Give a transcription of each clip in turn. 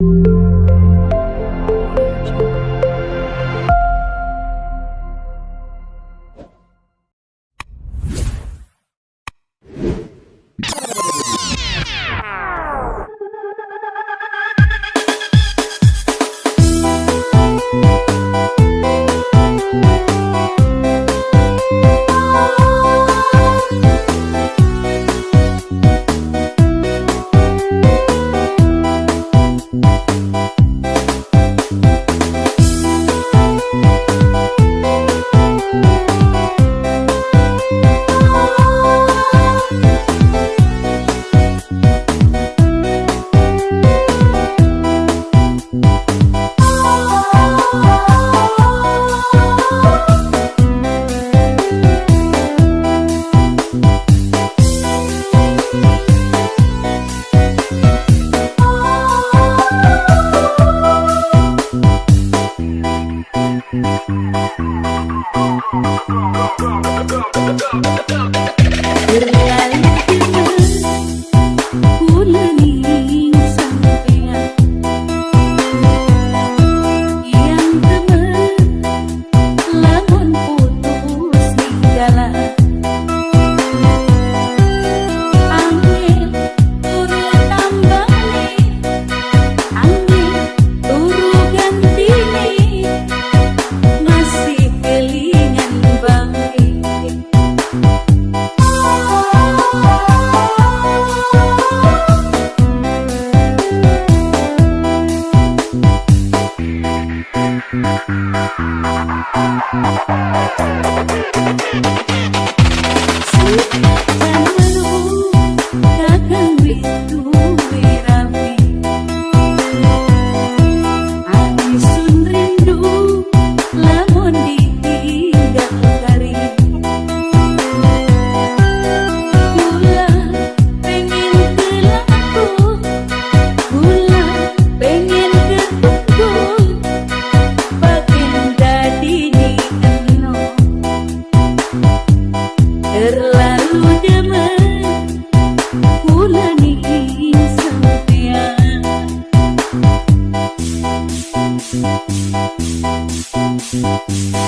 thank you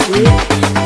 Sweet.